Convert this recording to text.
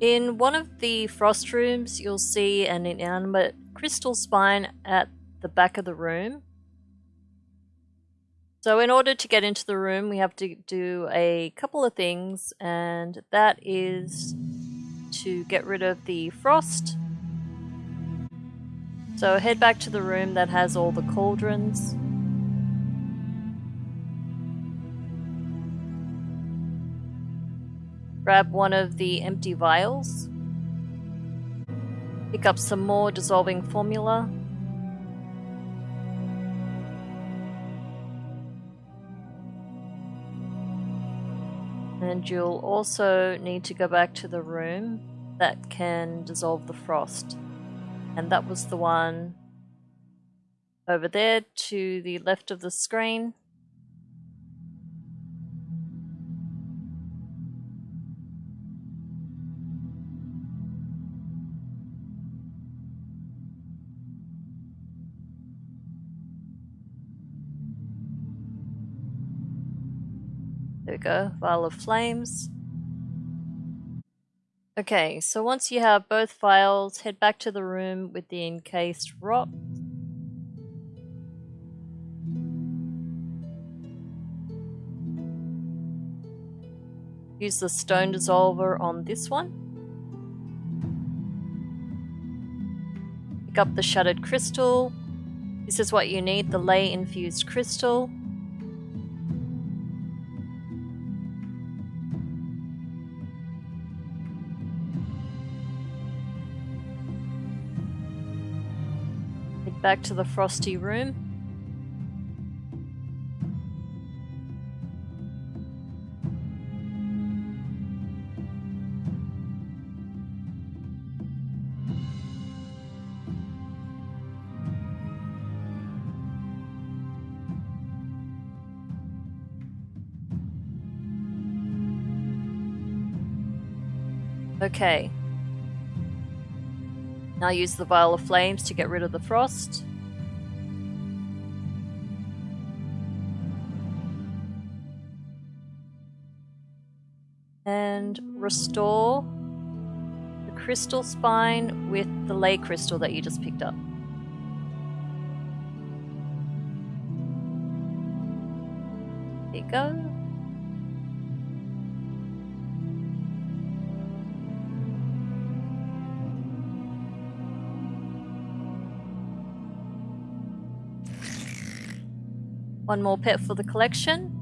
In one of the frost rooms, you'll see an inanimate crystal spine at the back of the room. So in order to get into the room, we have to do a couple of things, and that is to get rid of the frost. So head back to the room that has all the cauldrons. Grab one of the empty vials. Pick up some more dissolving formula. And you'll also need to go back to the room that can dissolve the frost. And that was the one over there to the left of the screen. There we go, Vial of Flames. Okay, so once you have both files, head back to the room with the encased rock. Use the stone dissolver on this one. Pick up the shattered crystal. This is what you need, the ley infused crystal. Back to the frosty room. Okay, now use the Vial of Flames to get rid of the frost. And restore the crystal spine with the ley crystal that you just picked up. There you go. One more pet for the collection.